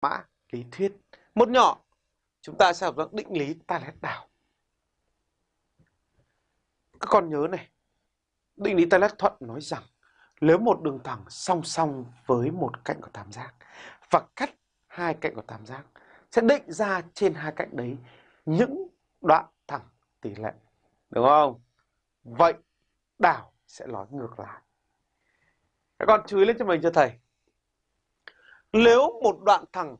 mã lý thuyết. Một nhỏ, chúng ta sẽ học định lý Talet đảo. Các con nhớ này, định lý Talet thuận nói rằng nếu một đường thẳng song song với một cạnh của tam giác và cắt hai cạnh của tam giác sẽ định ra trên hai cạnh đấy những đoạn thẳng tỷ lệ. Đúng không? Vậy đảo sẽ nói ngược lại. Các con chú ý lên cho mình cho thầy. Nếu một đoạn thẳng,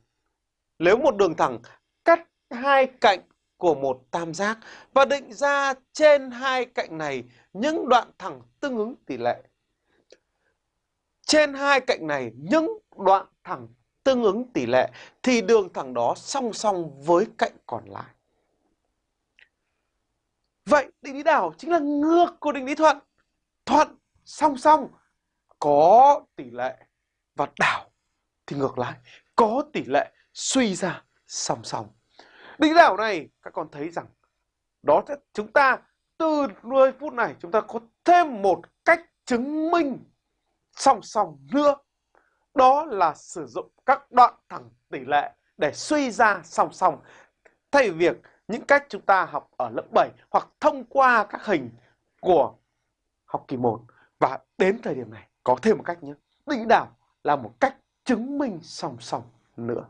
nếu một đường thẳng cắt hai cạnh của một tam giác và định ra trên hai cạnh này những đoạn thẳng tương ứng tỷ lệ. Trên hai cạnh này những đoạn thẳng tương ứng tỷ lệ thì đường thẳng đó song song với cạnh còn lại. Vậy định lý đảo chính là ngược của định lý thuận. Thuận song song có tỷ lệ và đảo thì ngược lại, có tỷ lệ suy ra song song. Định đảo này, các con thấy rằng đó sẽ, chúng ta từ 10 phút này chúng ta có thêm một cách chứng minh song song nữa. Đó là sử dụng các đoạn thẳng tỷ lệ để suy ra song song. Thay vì việc những cách chúng ta học ở lớp 7 hoặc thông qua các hình của học kỳ 1 và đến thời điểm này, có thêm một cách nhé. Định đảo là một cách chứng minh song song nữa.